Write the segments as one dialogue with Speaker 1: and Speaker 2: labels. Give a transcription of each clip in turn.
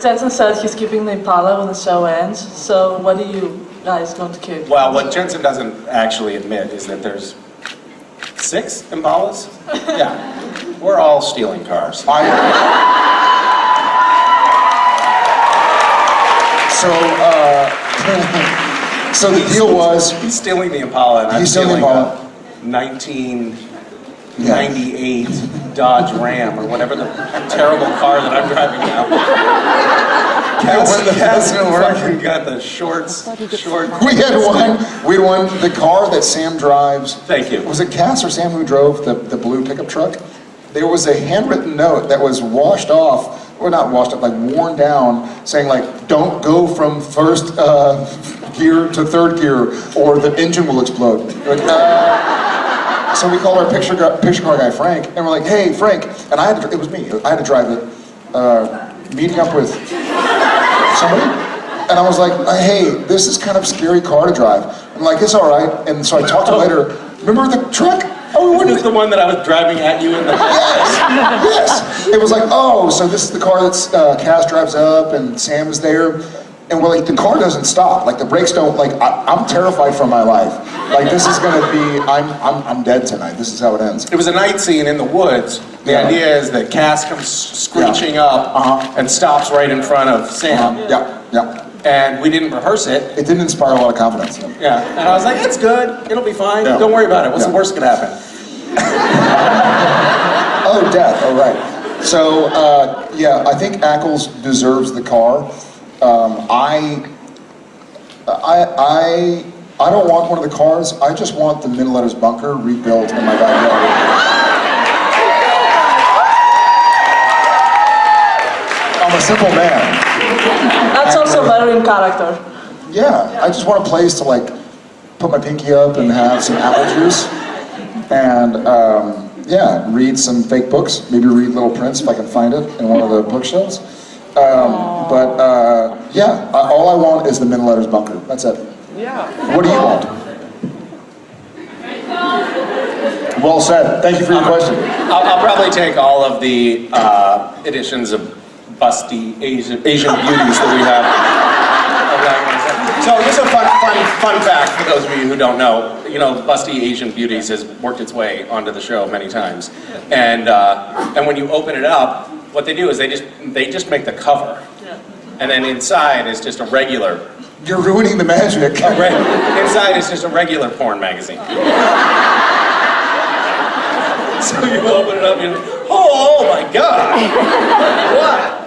Speaker 1: Jensen said he's keeping the Impala when the show ends, so what do you guys going to keep?
Speaker 2: Well, what Jensen doesn't actually admit is that there's six Impalas? yeah. We're all stealing cars.
Speaker 3: so, uh, so the deal was...
Speaker 2: He's stealing the Impala and I'm
Speaker 3: stealing,
Speaker 2: stealing
Speaker 3: Impala.
Speaker 2: 19... 98 Dodge Ram or whatever the terrible car that I'm driving now. Cass, Cass fucking got the shorts, short.
Speaker 3: We had one, we had one, the car that Sam drives.
Speaker 2: Thank you.
Speaker 3: Was it Cass or Sam who drove the, the blue pickup truck? There was a handwritten note that was washed off or not washed up, like worn down, saying like, don't go from first uh, gear to third gear, or the engine will explode. Like, uh, so we called our picture, picture car guy Frank, and we're like, hey Frank, and I had to, it was me, I had to drive it, uh, meeting up with somebody, and I was like, hey, this is kind of scary car to drive. I'm like, it's all right, and so I talked to him later, remember the truck? Oh, we
Speaker 2: This the one that I was driving at you in the.
Speaker 3: Yes, yes. It was like, oh, so this is the car that uh, Cass drives up and Sam is there. And we're like, the car doesn't stop. Like the brakes don't, like, I, I'm terrified for my life. Like this is gonna be, I'm, I'm, I'm dead tonight. This is how it ends.
Speaker 2: It was a night scene in the woods. The
Speaker 3: Yeah.
Speaker 2: idea is that Cass comes screeching up
Speaker 3: Uh-huh.
Speaker 2: and stops right in front of Sam.
Speaker 3: Yeah, yeah.
Speaker 2: And we didn't rehearse it.
Speaker 3: It didn't inspire a lot of confidence.
Speaker 2: Yeah. And I was like, it's good. It'll be fine.
Speaker 3: Yeah.
Speaker 2: Don't worry about it. What's
Speaker 3: Yeah.
Speaker 2: the worst that could happen?
Speaker 3: Oh, death, oh, right. So, uh, yeah, I think Ackles deserves the car. I, I, I, I don't want one of the cars. I just want the Men of Letters bunker rebuilt in my backyard. I'm a simple man.
Speaker 1: That's also better in character.
Speaker 3: Yeah, I just want a place to like put my pinky up and have some apple juice, and um, yeah, read some fake books. Maybe read Little Prince if I can find it in one of the bookshelves. Um, but uh, yeah, I, all I want is the Men of Letters bunker. That's it.
Speaker 1: Yeah.
Speaker 3: What do you want? Well said. Thank you for your question.
Speaker 2: I'll, I'll probably take all of the uh, editions of busty Asian, Asian beauties that we have. of that one. So just a fun, fun, fun fact for those of you who don't know. You know, busty Asian beauties has worked its way onto the show many times, and uh, and when you open it up, what they do is they just they just make the cover. And then inside is just a regular.
Speaker 3: You're ruining the magic.
Speaker 2: inside is just a regular porn magazine. So you open it up and you're, oh, oh my god! What?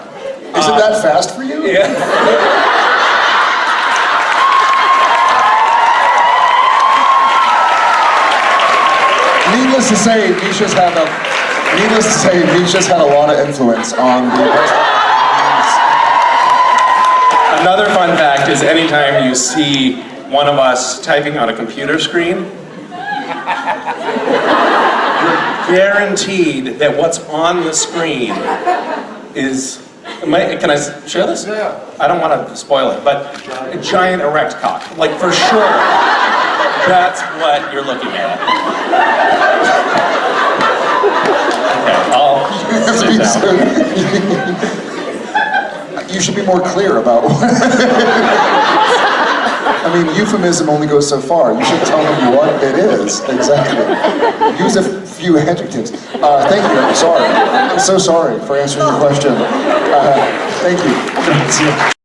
Speaker 3: Is it that uh, fast for you?
Speaker 2: Yeah.
Speaker 3: Needless to say, Misha's had a. Needless to say, Misha's had a lot of influence on the.
Speaker 2: Another fun fact is anytime you see one of us typing on a computer screen, you're guaranteed that what's on the screen is. I- can I share this?
Speaker 3: Yeah.
Speaker 2: I don't want to spoil it, but a giant erect cock. Like for sure, that's what you're looking at. Okay, I'll sit down.
Speaker 3: You should be more clear about. I mean, euphemism only goes so far. You should tell them what it is exactly. Use a few adjectives. Uh, thank you. I'm sorry. I'm so sorry for answering your question. Uh, thank you.